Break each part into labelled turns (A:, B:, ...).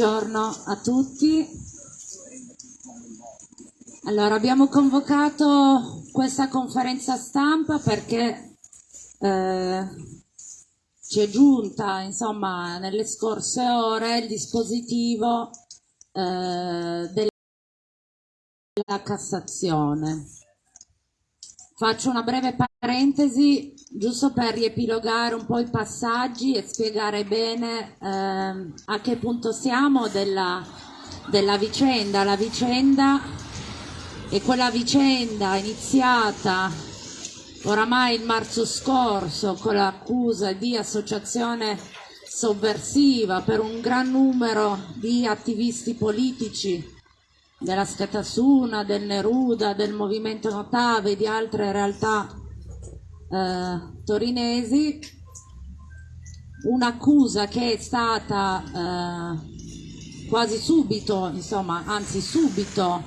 A: Buongiorno a tutti. Allora, abbiamo convocato questa conferenza stampa perché eh, ci è giunta, insomma, nelle scorse ore il dispositivo eh, della Cassazione. Faccio una breve parentesi giusto per riepilogare un po' i passaggi e spiegare bene eh, a che punto siamo della, della vicenda. La vicenda è quella vicenda iniziata oramai il marzo scorso con l'accusa di associazione sovversiva per un gran numero di attivisti politici della Scatasuna, del Neruda, del Movimento Notave di altre realtà eh, torinesi, un'accusa che è stata eh, quasi subito, insomma, anzi subito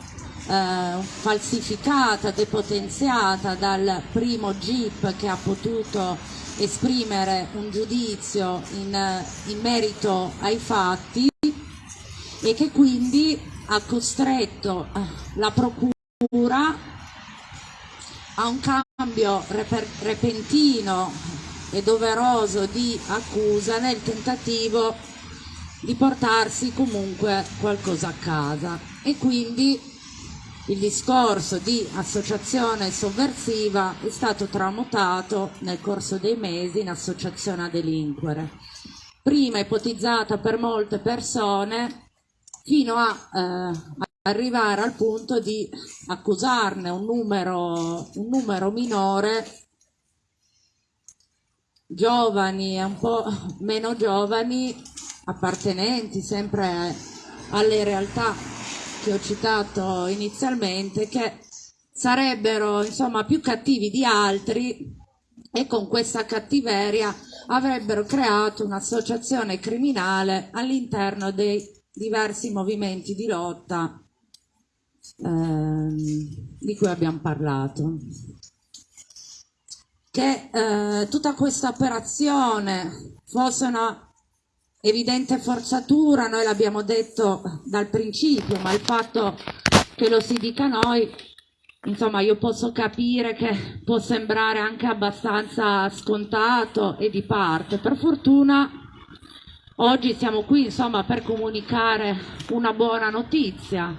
A: eh, falsificata, depotenziata dal primo GIP che ha potuto esprimere un giudizio in, in merito ai fatti e che quindi ha costretto eh, la procura a un cambio repentino e doveroso di accusa nel tentativo di portarsi comunque qualcosa a casa. E quindi il discorso di associazione sovversiva è stato tramutato nel corso dei mesi in associazione a delinquere. Prima ipotizzata per molte persone fino a eh, arrivare al punto di accusarne un numero, un numero minore giovani e un po' meno giovani appartenenti sempre alle realtà che ho citato inizialmente che sarebbero insomma più cattivi di altri e con questa cattiveria avrebbero creato un'associazione criminale all'interno dei diversi movimenti di lotta ehm, di cui abbiamo parlato. Che eh, tutta questa operazione fosse una evidente forzatura, noi l'abbiamo detto dal principio, ma il fatto che lo si dica noi, insomma io posso capire che può sembrare anche abbastanza scontato e di parte. Per fortuna Oggi siamo qui insomma, per comunicare una buona notizia,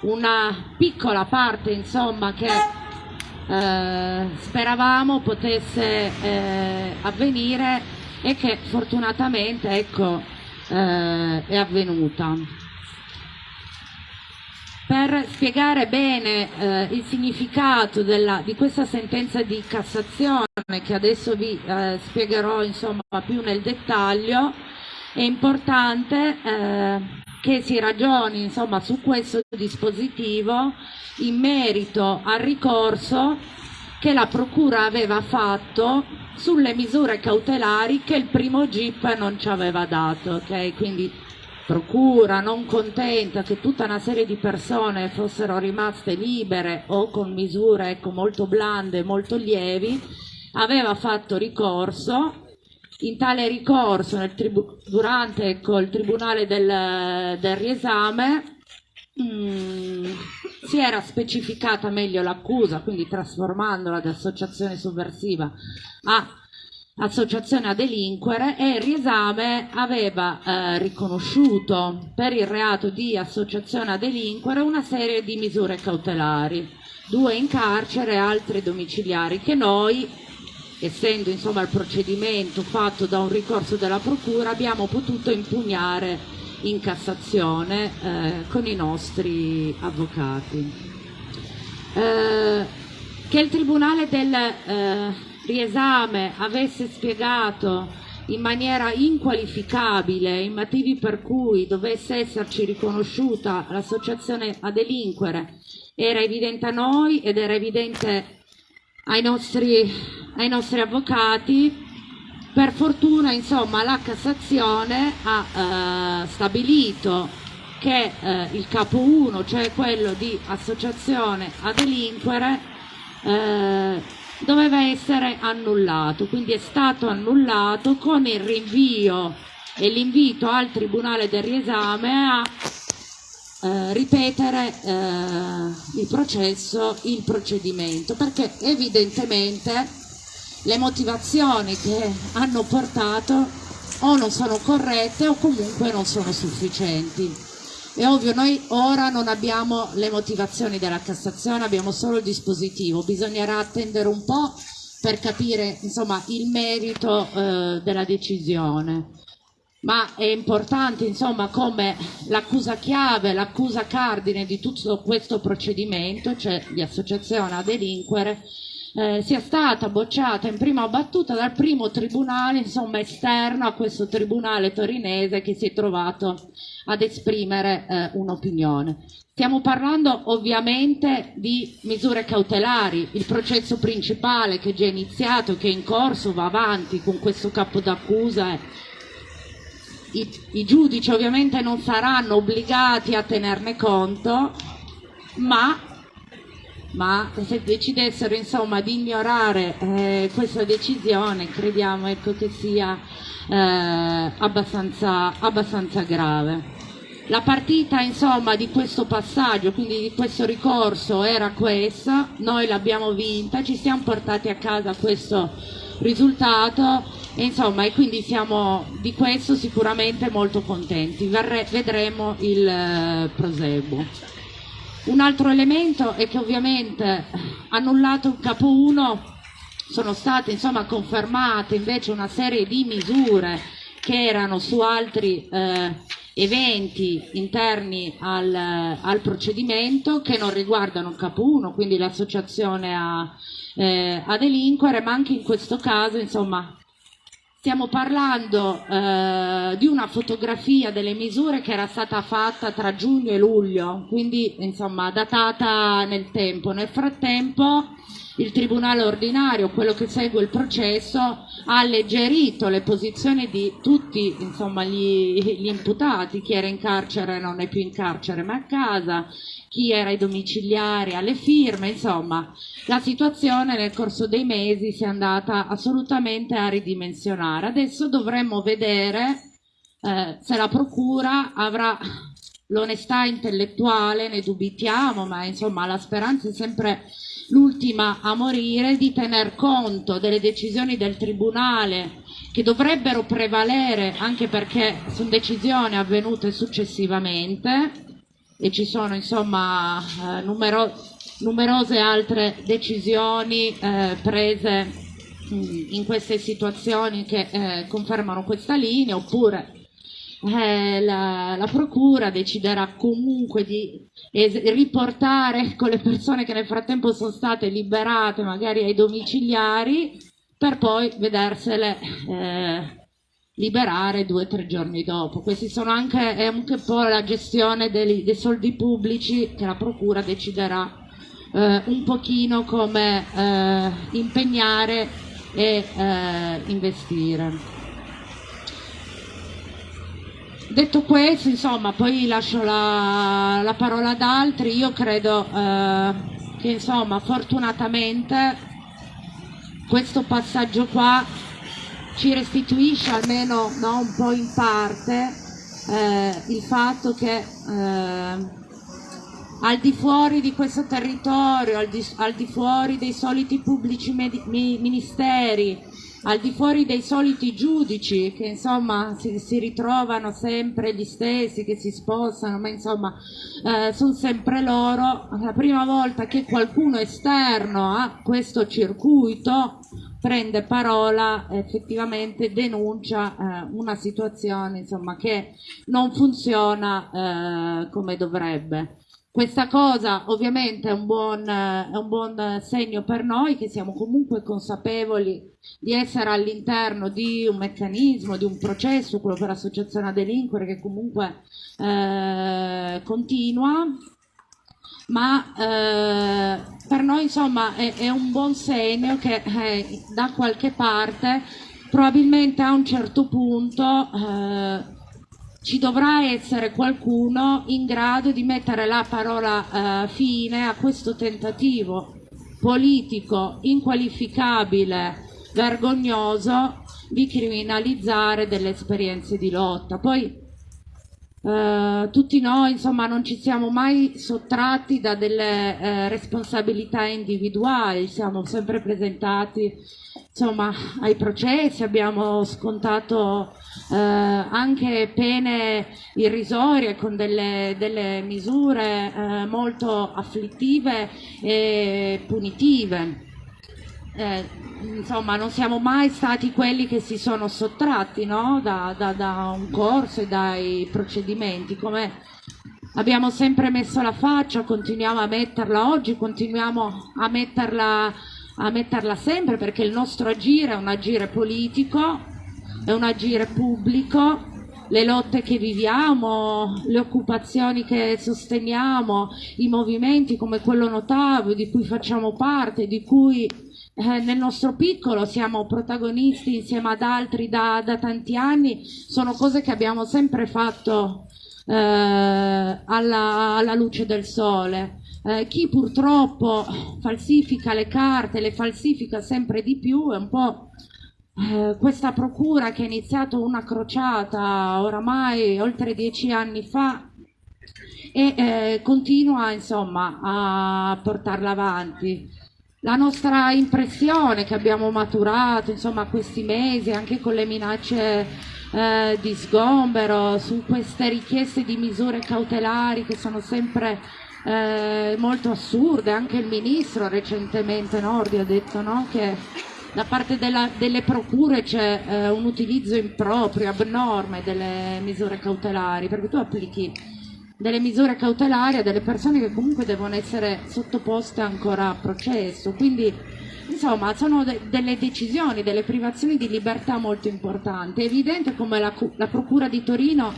A: una piccola parte insomma, che eh, speravamo potesse eh, avvenire e che fortunatamente ecco, eh, è avvenuta. Per spiegare bene eh, il significato della, di questa sentenza di Cassazione che adesso vi eh, spiegherò insomma, più nel dettaglio, è importante eh, che si ragioni insomma, su questo dispositivo in merito al ricorso che la Procura aveva fatto sulle misure cautelari che il primo GIP non ci aveva dato. Okay? Quindi Procura non contenta che tutta una serie di persone fossero rimaste libere o con misure ecco, molto blande, molto lievi, aveva fatto ricorso in tale ricorso, durante ecco, il tribunale del, del riesame, mm, si era specificata meglio l'accusa, quindi trasformandola da associazione sovversiva a associazione a delinquere e il riesame aveva eh, riconosciuto per il reato di associazione a delinquere una serie di misure cautelari, due in carcere e altre domiciliari che noi, essendo insomma il procedimento fatto da un ricorso della procura, abbiamo potuto impugnare in Cassazione eh, con i nostri avvocati. Eh, che il Tribunale del eh, riesame avesse spiegato in maniera inqualificabile i motivi per cui dovesse esserci riconosciuta l'associazione a delinquere era evidente a noi ed era evidente ai nostri, ai nostri avvocati. Per fortuna, insomma, la Cassazione ha eh, stabilito che eh, il capo 1, cioè quello di associazione a delinquere, eh, doveva essere annullato, quindi è stato annullato con il rinvio e l'invito al Tribunale del riesame a eh, ripetere eh, il processo, il procedimento, perché evidentemente le motivazioni che hanno portato o non sono corrette o comunque non sono sufficienti. È ovvio, noi ora non abbiamo le motivazioni della Cassazione, abbiamo solo il dispositivo, bisognerà attendere un po' per capire insomma, il merito eh, della decisione. Ma è importante insomma, come l'accusa chiave, l'accusa cardine di tutto questo procedimento, cioè di associazione a delinquere, eh, sia stata bocciata in prima battuta dal primo tribunale insomma, esterno a questo tribunale torinese che si è trovato ad esprimere eh, un'opinione. Stiamo parlando ovviamente di misure cautelari, il processo principale che è già iniziato, che è in corso, va avanti con questo capo d'accusa. I, I giudici ovviamente non saranno obbligati a tenerne conto, ma ma se decidessero insomma di ignorare eh, questa decisione crediamo ecco, che sia eh, abbastanza, abbastanza grave. La partita insomma di questo passaggio, quindi di questo ricorso era questa, noi l'abbiamo vinta, ci siamo portati a casa questo risultato insomma e quindi siamo di questo sicuramente molto contenti, Verre, vedremo il eh, proseguo. Un altro elemento è che ovviamente annullato il capo 1 sono state insomma confermate invece una serie di misure che erano su altri eh, eventi interni al, al, procedimento che non riguardano il capo 1, quindi l'associazione a, eh, a delinquere, ma anche in questo caso insomma Stiamo parlando eh, di una fotografia delle misure che era stata fatta tra giugno e luglio, quindi insomma datata nel tempo. Nel frattempo il Tribunale ordinario, quello che segue il processo, ha alleggerito le posizioni di tutti insomma, gli, gli imputati, chi era in carcere non è più in carcere ma a casa, chi era ai domiciliari alle firme, insomma la situazione nel corso dei mesi si è andata assolutamente a ridimensionare. Adesso dovremmo vedere eh, se la Procura avrà l'onestà intellettuale, ne dubitiamo, ma insomma la speranza è sempre l'ultima a morire, di tener conto delle decisioni del Tribunale che dovrebbero prevalere anche perché sono decisioni avvenute successivamente e ci sono insomma eh, numero numerose altre decisioni eh, prese mh, in queste situazioni che eh, confermano questa linea oppure eh, la, la, procura deciderà comunque di riportare con le persone che nel frattempo sono state liberate magari ai domiciliari per poi vedersele eh, liberare due o tre giorni dopo. Questi sono anche, è anche un po' la gestione dei, dei soldi pubblici che la Procura deciderà eh, un pochino come eh, impegnare e eh, investire. Detto questo, insomma, poi lascio la, la parola ad altri, io credo eh, che insomma, fortunatamente questo passaggio qua ci restituisce almeno no, un po' in parte eh, il fatto che eh, al di fuori di questo territorio, al di, al di fuori dei soliti pubblici ministeri, al di fuori dei soliti giudici che insomma si, si ritrovano sempre gli stessi che si spostano, ma insomma eh, sono sempre loro, la prima volta che qualcuno esterno a questo circuito prende parola effettivamente denuncia eh, una situazione insomma, che non funziona eh, come dovrebbe. Questa cosa ovviamente è un, buon, è un buon segno per noi che siamo comunque consapevoli di essere all'interno di un meccanismo, di un processo, quello per l'associazione a delinquere che comunque eh, continua, ma eh, per noi insomma è, è, un buon segno che eh, da qualche parte probabilmente a un certo punto eh, ci dovrà essere qualcuno in grado di mettere la parola eh, fine a questo tentativo politico inqualificabile, vergognoso di criminalizzare delle esperienze di lotta. Poi eh, tutti noi insomma non ci siamo mai sottratti da delle eh, responsabilità individuali, siamo sempre presentati insomma, ai processi, abbiamo scontato eh, anche pene irrisorie con delle, delle misure eh, molto afflittive e punitive. Eh, insomma, non siamo mai stati quelli che si sono sottratti no? da, da, da un corso e dai procedimenti, come abbiamo sempre messo la faccia, continuiamo a metterla oggi, continuiamo a metterla, a metterla sempre perché il nostro agire è un agire politico è un agire pubblico, le lotte che viviamo, le occupazioni che sosteniamo, i movimenti come quello Notavo di cui facciamo parte, di cui eh, nel nostro piccolo siamo protagonisti insieme ad altri da, da tanti anni, sono cose che abbiamo sempre fatto eh, alla, alla, luce del sole. Eh, chi purtroppo falsifica le carte, le falsifica sempre di più, è un po' Eh, questa procura che ha iniziato una crociata oramai oltre dieci anni fa e eh, continua insomma a portarla avanti. La nostra impressione che abbiamo maturato insomma questi mesi anche con le minacce eh, di sgombero su queste richieste di misure cautelari che sono sempre eh, molto assurde, anche il ministro recentemente Nordi ha detto no, che da parte della, delle procure c'è eh, un utilizzo improprio, abnorme delle misure cautelari, perché tu applichi delle misure cautelari a delle persone che comunque devono essere sottoposte ancora a processo, quindi insomma sono de delle decisioni, delle privazioni di libertà molto importanti. È evidente come la, la Procura di Torino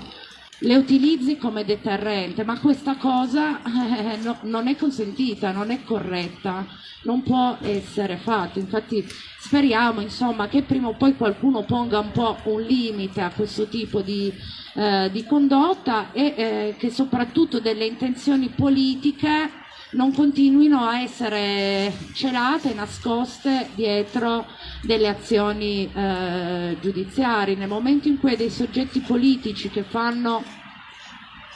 A: le utilizzi come deterrente, ma questa cosa eh, no, non è consentita, non è corretta, non può essere fatta. Infatti speriamo insomma, che prima o poi qualcuno ponga un po' un limite a questo tipo di, eh, di condotta e eh, che soprattutto delle intenzioni politiche non continuino a essere celate, nascoste dietro delle azioni eh, giudiziarie. Nel momento in cui dei soggetti politici che fanno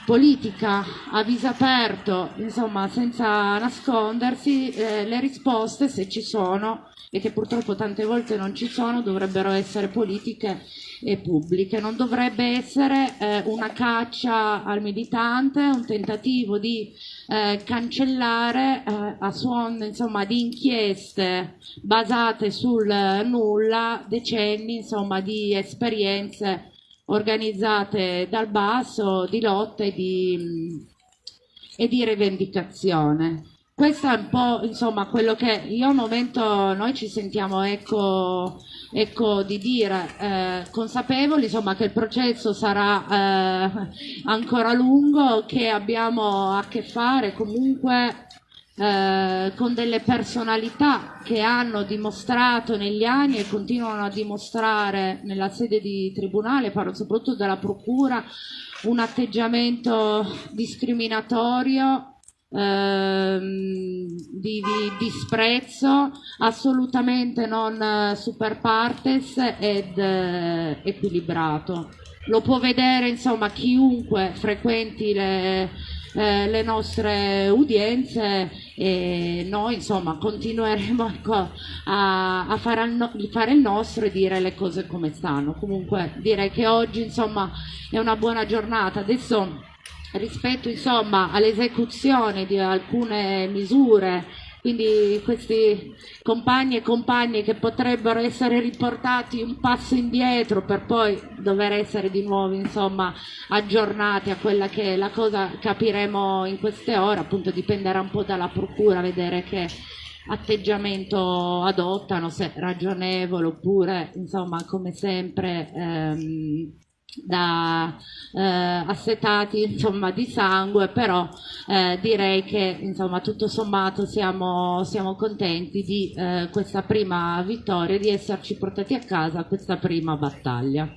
A: politica a viso aperto, insomma senza nascondersi, eh, le risposte se ci sono e che purtroppo tante volte non ci sono dovrebbero essere politiche e pubbliche, non dovrebbe essere eh, una caccia al militante, un tentativo di eh, cancellare eh, a suon insomma, di inchieste basate sul nulla decenni insomma, di esperienze organizzate dal basso di lotta e di, e di rivendicazione. Questo è un po' insomma quello che io al momento noi ci sentiamo ecco, ecco di dire, eh, consapevoli insomma che il processo sarà eh, ancora lungo, che abbiamo a che fare comunque eh, con delle personalità che hanno dimostrato negli anni e continuano a dimostrare nella sede di tribunale, parlo soprattutto della procura, un atteggiamento discriminatorio ehm, di, di, disprezzo assolutamente non super partes ed eh, equilibrato lo può vedere insomma chiunque frequenti le, eh, le nostre udienze e noi insomma continueremo ecco, a, a fare, no, fare, il nostro e dire le cose come stanno. Comunque direi che oggi insomma è una buona giornata. Adesso rispetto insomma all'esecuzione di alcune misure. Quindi questi compagni e compagne che potrebbero essere riportati un passo indietro per poi dover essere di nuovo insomma aggiornati a quella che è la cosa capiremo in queste ore appunto dipenderà un po' dalla procura vedere che atteggiamento adottano se ragionevole oppure insomma come sempre ehm, da eh, assetati insomma, di sangue, però eh, direi che insomma, tutto sommato siamo, siamo contenti di eh, questa prima vittoria, di esserci portati a casa questa prima battaglia.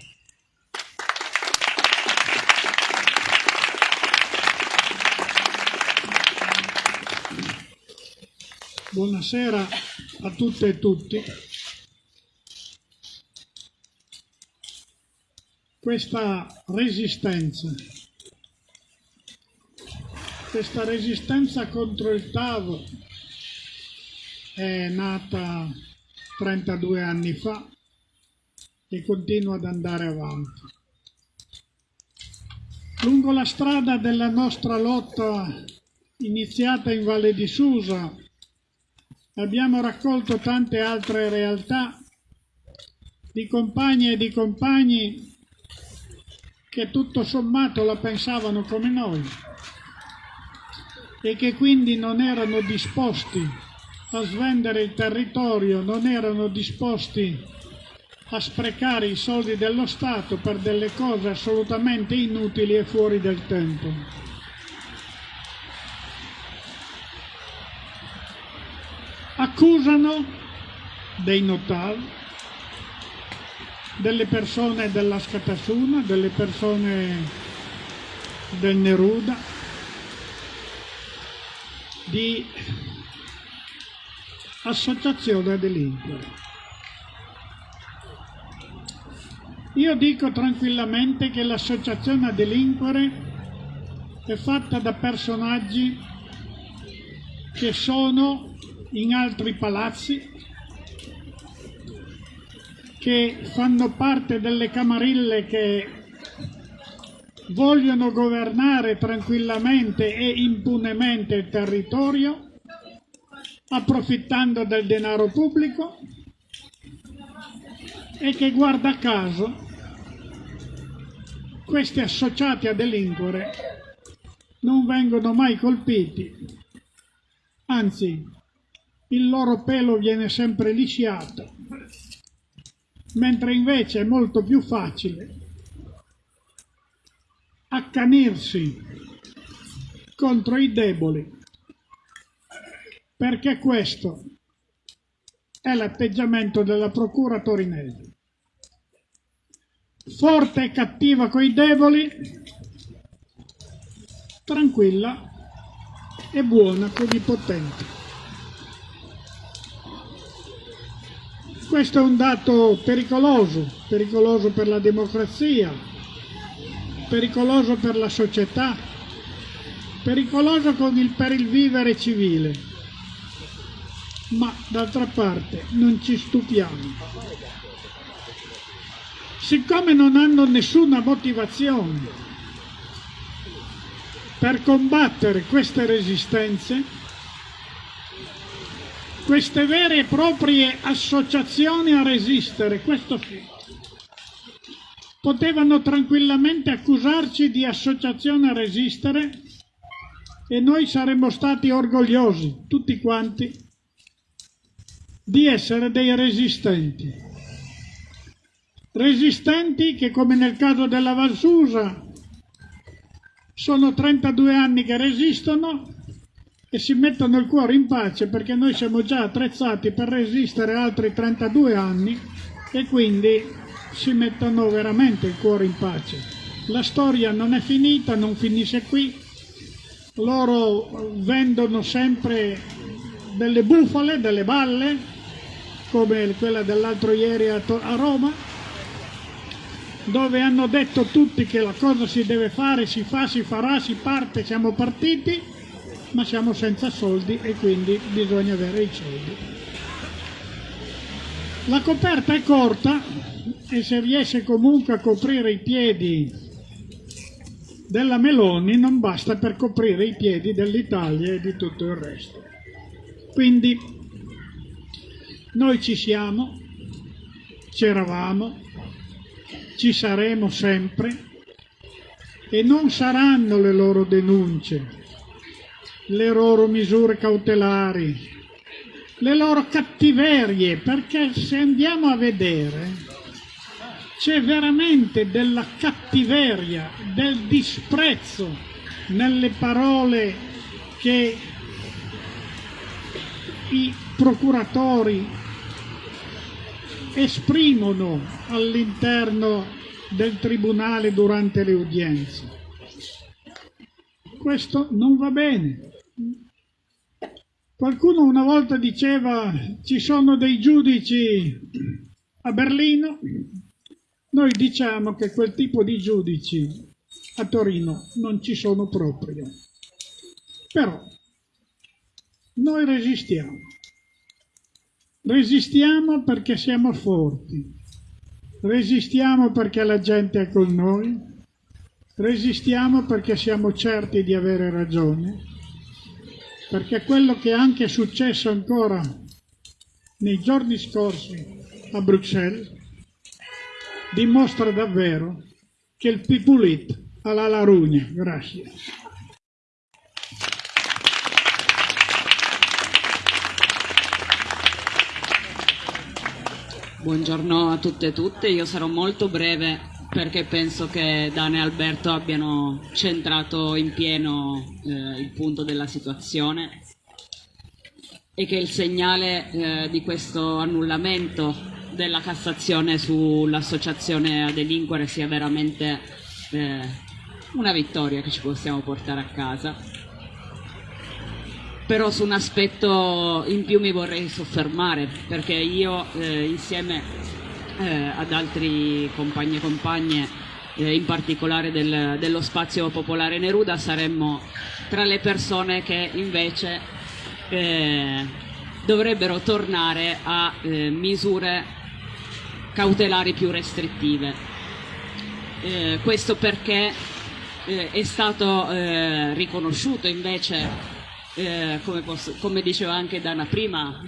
B: Buonasera a tutte e tutti. Questa resistenza, questa resistenza contro il TAV è nata 32 anni fa e continua ad andare avanti. Lungo la strada della nostra lotta iniziata in Valle di Susa abbiamo raccolto tante altre realtà di compagni e di compagni che tutto sommato la pensavano come noi e che quindi non erano disposti a svendere il territorio, non erano disposti a sprecare i soldi dello Stato per delle cose assolutamente inutili e fuori del tempo. Accusano dei notari delle persone della Scatasuna, delle persone del Neruda, di associazione a delinquere. Io dico tranquillamente che l'associazione a delinquere è fatta da personaggi che sono in altri palazzi, che fanno parte delle camarille che vogliono governare tranquillamente e impunemente il territorio, approfittando del denaro pubblico e che guarda caso questi associati a delinquere non vengono mai colpiti, anzi il loro pelo viene sempre lisciato mentre invece è molto più facile accanirsi contro i deboli, perché questo è l'atteggiamento della procura torinese. Forte e cattiva coi deboli, tranquilla e buona con i potenti. Questo è un dato pericoloso, pericoloso per la democrazia, pericoloso per la società, pericoloso il, per il vivere civile. Ma d'altra parte non ci stupiamo. Siccome non hanno nessuna motivazione per combattere queste resistenze, queste vere e proprie associazioni a resistere, questo sì. Potevano tranquillamente accusarci di associazione a resistere e noi saremmo stati orgogliosi, tutti quanti, di essere dei resistenti. Resistenti che, come nel caso della Valsusa, sono 32 anni che resistono e si mettono il cuore in pace perché noi siamo già attrezzati per resistere altri 32 anni e quindi si mettono veramente il cuore in pace. La storia non è finita, non finisce qui, loro vendono sempre delle bufale, delle balle, come quella dell'altro ieri a, Roma, dove hanno detto tutti che la cosa si deve fare, si fa, si farà, si parte, siamo partiti, ma siamo senza soldi e quindi bisogna avere i soldi. La coperta è corta e se riesce comunque a coprire i piedi della Meloni non basta per coprire i piedi dell'Italia e di tutto il resto. Quindi noi ci siamo, c'eravamo, ci saremo sempre e non saranno le loro denunce, le loro misure cautelari, le loro cattiverie, perché se andiamo a vedere c'è veramente della cattiveria, del disprezzo nelle parole che i procuratori esprimono all'interno del tribunale durante le udienze. Questo non va bene. Qualcuno una volta diceva ci sono dei giudici a Berlino, noi diciamo che quel tipo di giudici a Torino non ci sono proprio. Però noi resistiamo. Resistiamo perché siamo forti, resistiamo perché la gente è con noi, resistiamo perché siamo certi di avere ragione, perché quello che è anche successo ancora nei giorni scorsi a Bruxelles dimostra davvero che il pipulit ha la larugna. Grazie.
C: Buongiorno a tutte e tutte, io sarò molto breve perché penso che Dane e Alberto abbiano centrato in pieno eh, il punto della situazione e che il segnale eh, di questo annullamento della Cassazione sull'associazione a delinquere sia veramente eh, una vittoria che ci possiamo portare a casa. Però su un aspetto in più mi vorrei soffermare perché io eh, insieme eh, ad altri compagni e compagne eh, in particolare del, dello spazio popolare Neruda. Saremmo tra le persone che invece eh, dovrebbero tornare a eh, misure cautelari più restrittive. Eh, questo perché è stato riconosciuto invece eh, come, posso, come dicevo anche Dana prima,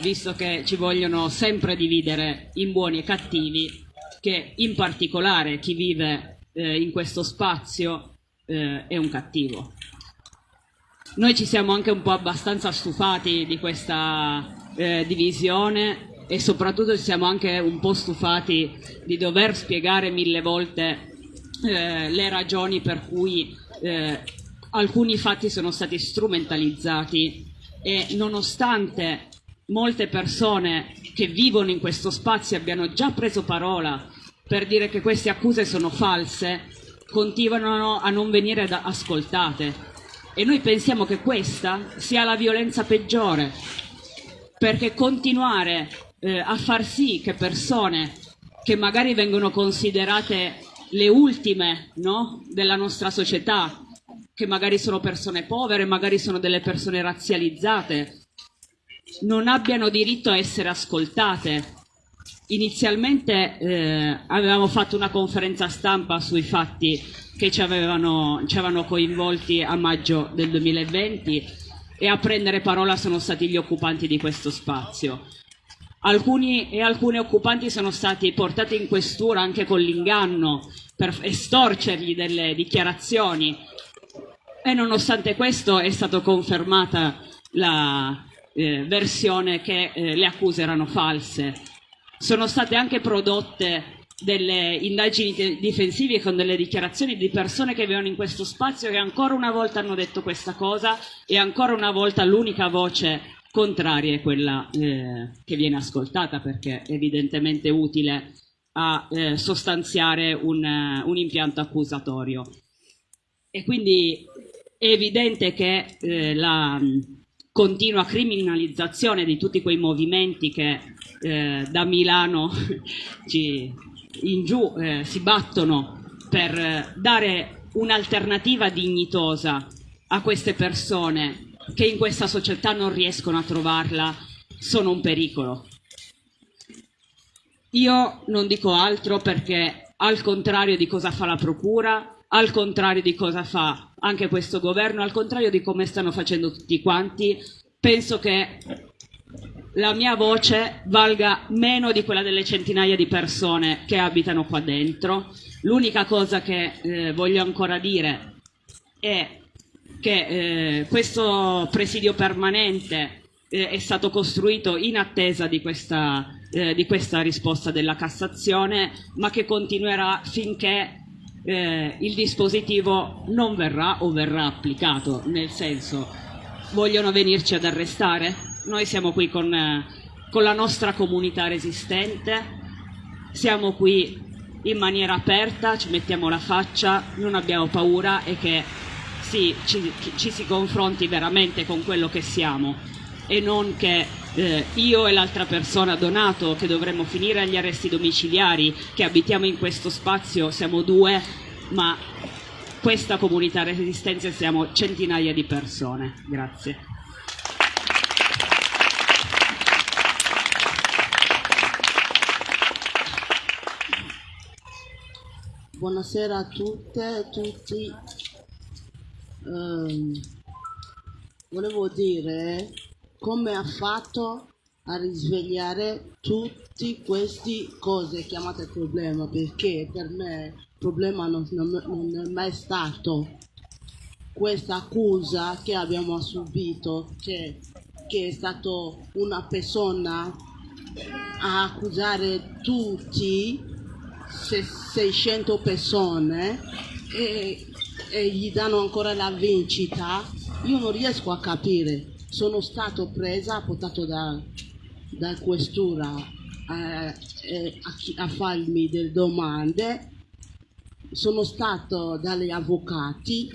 C: visto che ci vogliono sempre dividere in buoni e cattivi, che in particolare chi vive eh, in questo spazio eh, è un cattivo. Noi ci siamo anche un po' abbastanza stufati di questa eh, divisione e soprattutto ci siamo anche un po' stufati di dover spiegare mille volte eh, le ragioni per cui eh, alcuni fatti sono stati strumentalizzati e nonostante molte persone che vivono in questo spazio abbiano già preso parola per dire che queste accuse sono false, continuano a non venire ascoltate. E noi pensiamo che questa sia la violenza peggiore, perché continuare eh, a far sì che persone che magari vengono considerate le ultime no, della nostra società, che magari sono persone povere, magari sono delle persone razzializzate, non abbiano diritto a essere ascoltate. Inizialmente eh, avevamo fatto una conferenza stampa sui fatti che ci avevano, ci avevano coinvolti a maggio del 2020 e a prendere parola sono stati gli occupanti di questo spazio. Alcuni e alcune occupanti sono stati portati in questura anche con l'inganno per estorcergli delle dichiarazioni e nonostante questo è stata confermata la eh, versione che eh, le accuse erano false. Sono state anche prodotte delle indagini difensive con delle dichiarazioni di persone che vivono in questo spazio che ancora una volta hanno detto questa cosa e ancora una volta l'unica voce contraria è quella eh, che viene ascoltata perché è evidentemente utile a eh, sostanziare un, uh, un impianto accusatorio. E quindi è evidente che eh, la continua criminalizzazione di tutti quei movimenti che eh, da Milano in giù eh, si battono per eh, dare un'alternativa dignitosa a queste persone che in questa società non riescono a trovarla sono un pericolo. Io non dico altro perché al contrario di cosa fa la Procura, al contrario di cosa fa anche questo governo, al contrario di come stanno facendo tutti quanti, penso che la mia voce valga meno di quella delle centinaia di persone che abitano qua dentro. L'unica cosa che eh, voglio ancora dire è che eh, questo presidio permanente eh, è stato costruito in attesa di questa, eh, di questa, risposta della Cassazione, ma che continuerà finché eh, il dispositivo non verrà o verrà applicato, nel senso vogliono venirci ad arrestare? Noi siamo qui con, eh, con la nostra comunità resistente, siamo qui in maniera aperta, ci mettiamo la faccia, non abbiamo paura e che si, ci, ci, si confronti veramente con quello che siamo e non che eh, io e l'altra persona Donato che dovremmo finire agli arresti domiciliari, che abitiamo in questo spazio, siamo due, ma questa comunità resistenza siamo centinaia di persone. Grazie.
D: Buonasera a tutte e tutti ehm, volevo dire come ha fatto a risvegliare tutte queste cose chiamate problema perché per me problema non, non, è mai stato questa accusa che abbiamo subito che, che è stato una persona a accusare tutti 600 persone e e gli danno ancora la vincita, io non riesco a capire. Sono stato presa, portato da, da questura a, eh, a, a farmi delle domande, sono stato dagli avvocati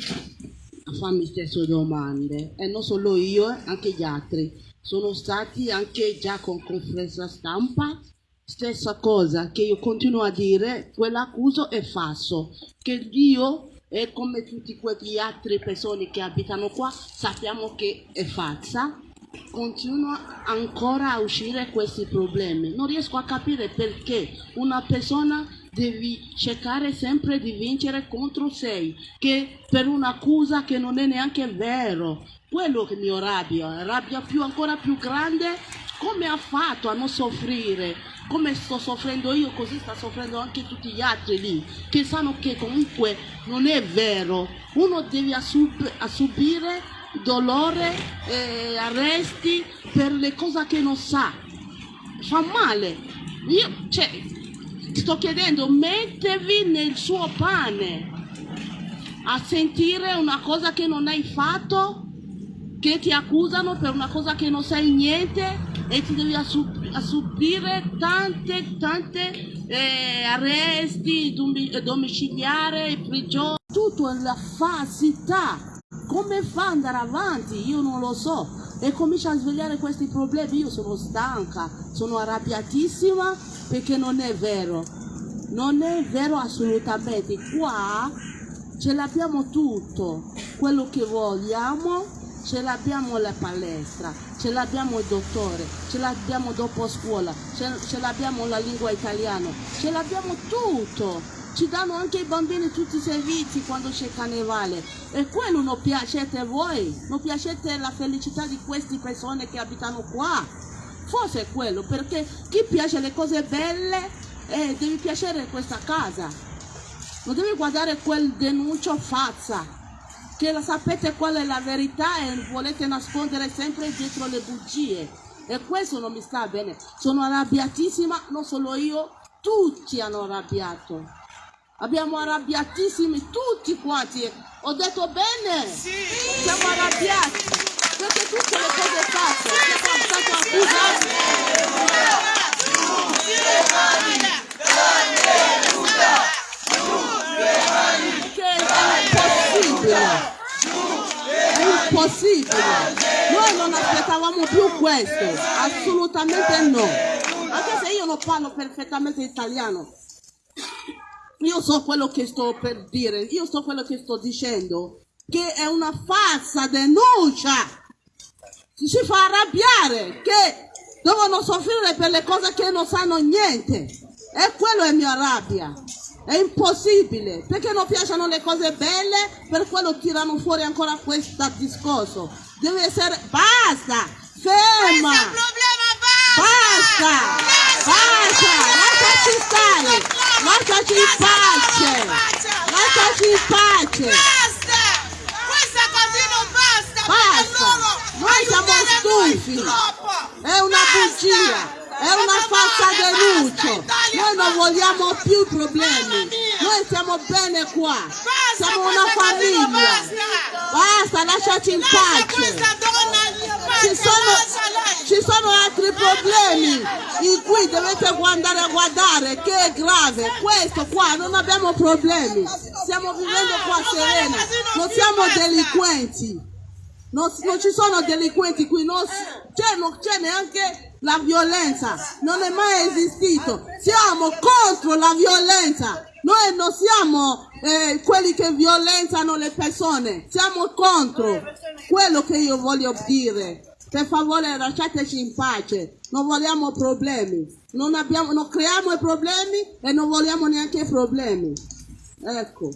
D: a farmi stesse domande. E non solo io, anche gli altri. Sono stati anche già con conferenza stampa. Stessa cosa che io continuo a dire, quell'accuso è falso, che Dio e come tutte quelle altre persone che abitano qua sappiamo che è falsa, continua ancora a uscire questi problemi. Non riesco a capire perché una persona deve cercare sempre di vincere contro sé, che per un'accusa che non è neanche vero. Quello che mi rabbia, rabbia più, ancora più grande, come ha fatto a non soffrire? Come sto soffrendo io, così sta soffrendo anche tutti gli altri lì, che sanno che comunque non è vero. Uno deve subire dolore, eh, arresti per le cose che non sa. Fa male. Io, cioè, sto chiedendo, mettevi nel suo pane a sentire una cosa che non hai fatto, che ti accusano per una cosa che non sai niente e ti devi assumere a subire tante, tante eh, arresti domiciliari, prigioni, tutto è la falsità. Come fa ad andare avanti? Io non lo so. E comincia a svegliare questi problemi. Io sono stanca, sono arrabbiatissima perché non è vero. Non è vero assolutamente. Qua ce l'abbiamo tutto, quello che vogliamo, ce l'abbiamo la palestra, ce l'abbiamo il dottore, ce l'abbiamo dopo scuola, ce, ce l'abbiamo la lingua italiana, ce l'abbiamo tutto. Ci danno anche i bambini tutti i servizi quando c'è carnevale. E quello non piacete voi, non piacete la felicità di queste persone che abitano qua. Forse è quello, perché chi piace le cose belle eh, deve piacere questa casa. Non deve guardare quel denuncio fazza che la sapete qual è la verità e volete nascondere sempre dietro le bugie. E questo non mi sta bene. Sono arrabbiatissima, non solo io, tutti hanno arrabbiato. Abbiamo arrabbiatissimi tutti quanti. Ho detto bene? Sì. Siamo arrabbiati. Perché tutte le cose fatte, siamo stati accusati. impossibile! È impossibile! Noi non aspettavamo più questo, assolutamente no! Anche se io non parlo perfettamente italiano, io so quello che sto per dire, io so quello che sto dicendo, che è una falsa denuncia. Ci fa arrabbiare, che devono soffrire per le cose che non sanno niente. E quello è mia rabbia. È impossibile, perché non piacciono le cose belle, per quello tirano fuori ancora questo discorso. Deve essere, basta, ferma, basta, basta, lasciaci stare, lasciaci in pace, lasciaci in pace,
E: Basta! Questa così non basta!
D: Basta. Noi siamo stufi. è una bugia, è una falsa denuncia, noi non vogliamo più problemi, noi stiamo bene qua, siamo una famiglia, basta, lasciaci in pace. ci sono, ci sono altri problemi in cui dovete andare a guardare che è grave. Questo qua non abbiamo problemi. Stiamo vivendo qua serena. Non siamo delinquenti. Non, non ci sono delinquenti qui, non, non c'è neanche la violenza, non è mai esistito. Siamo contro la violenza. Noi non siamo eh, quelli che violentano le persone, siamo contro. Quello che io voglio dire. Per favore lasciateci in pace, non vogliamo problemi, non, abbiamo, non creiamo problemi e non vogliamo neanche problemi. Ecco.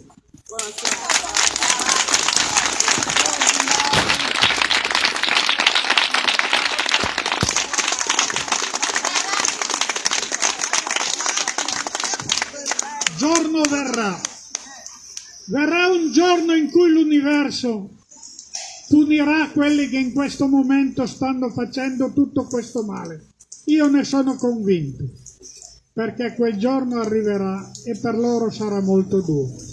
B: Giorno verrà. Verrà un giorno in cui l'universo punirà quelli che in questo momento stanno facendo tutto questo male. Io ne sono convinto, perché quel giorno arriverà e per loro sarà molto duro.